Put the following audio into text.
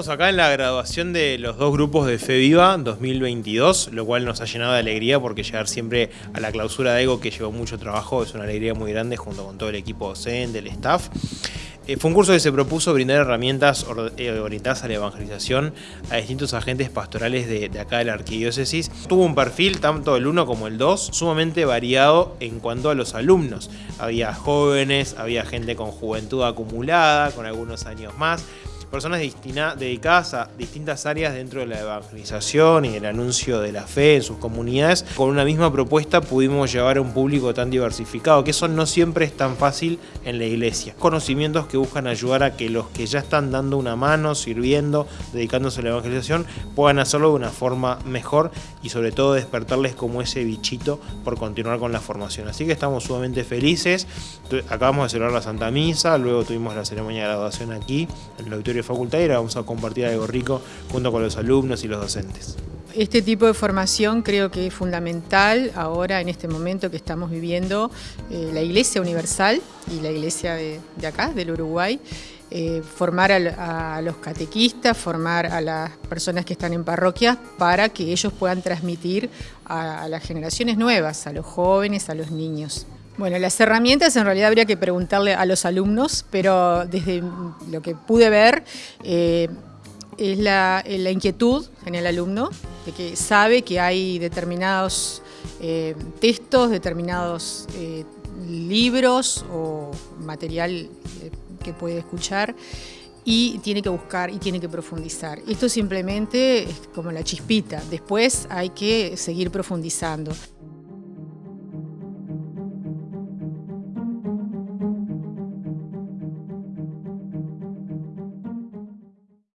Estamos acá en la graduación de los dos grupos de Fe Viva 2022, lo cual nos ha llenado de alegría porque llegar siempre a la clausura de EGO, que llevó mucho trabajo, es una alegría muy grande junto con todo el equipo docente, el staff. Eh, fue un curso que se propuso brindar herramientas eh, orientadas a la evangelización a distintos agentes pastorales de, de, acá de la arquidiócesis. Tuvo un perfil, tanto el 1 como el 2, sumamente variado en cuanto a los alumnos. Había jóvenes, había gente con juventud acumulada, con algunos años más personas dedicadas a distintas áreas dentro de la evangelización y el anuncio de la fe en sus comunidades. Con una misma propuesta pudimos llevar a un público tan diversificado, que eso no siempre es tan fácil en la iglesia. Conocimientos que buscan ayudar a que los que ya están dando una mano, sirviendo, dedicándose a la evangelización, puedan hacerlo de una forma mejor y sobre todo despertarles como ese bichito por continuar con la formación. Así que estamos sumamente felices. Acabamos de celebrar la Santa Misa, luego tuvimos la ceremonia de graduación aquí, en el auditorio facultad y vamos a compartir algo rico junto con los alumnos y los docentes. Este tipo de formación creo que es fundamental ahora en este momento que estamos viviendo eh, la Iglesia Universal y la Iglesia de, acá, del Uruguay. Eh, formar a, los catequistas, formar a las personas que están en parroquias para que ellos puedan transmitir a las generaciones nuevas, a los jóvenes, a los niños. Bueno, las herramientas en realidad habría que preguntarle a los alumnos, pero desde lo que pude ver eh, es la, inquietud en el alumno, de que sabe que hay determinados eh, textos, determinados eh, libros o material que puede escuchar y tiene que buscar y tiene que profundizar. Esto simplemente es como la chispita, después hay que seguir profundizando.